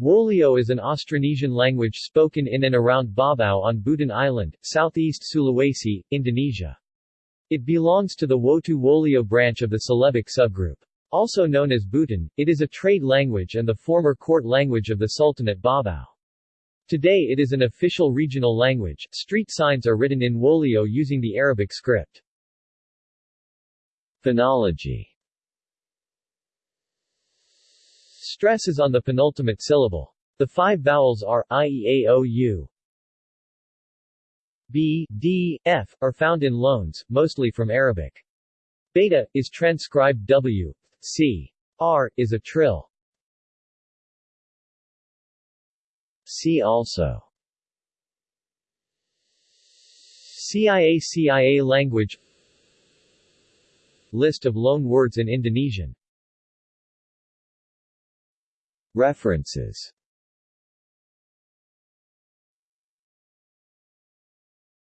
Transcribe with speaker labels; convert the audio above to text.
Speaker 1: Wolio is an Austronesian language spoken in and around Baubau on Buton Island, southeast Sulawesi, Indonesia. It belongs to the Wotu Wolio branch of the Celebic subgroup. Also known as Buton, it is a trade language and the former court language of the Sultanate Baubau. Today it is an official regional language. Street signs are written in Wolio using the Arabic script. Phonology Stress is on the penultimate syllable. The five vowels are i, e, a, o, u. B, D, F, are found in loans, mostly from Arabic. Beta, is transcribed W, C. R, is a trill. See also Cia-Cia language List of loan words in Indonesian References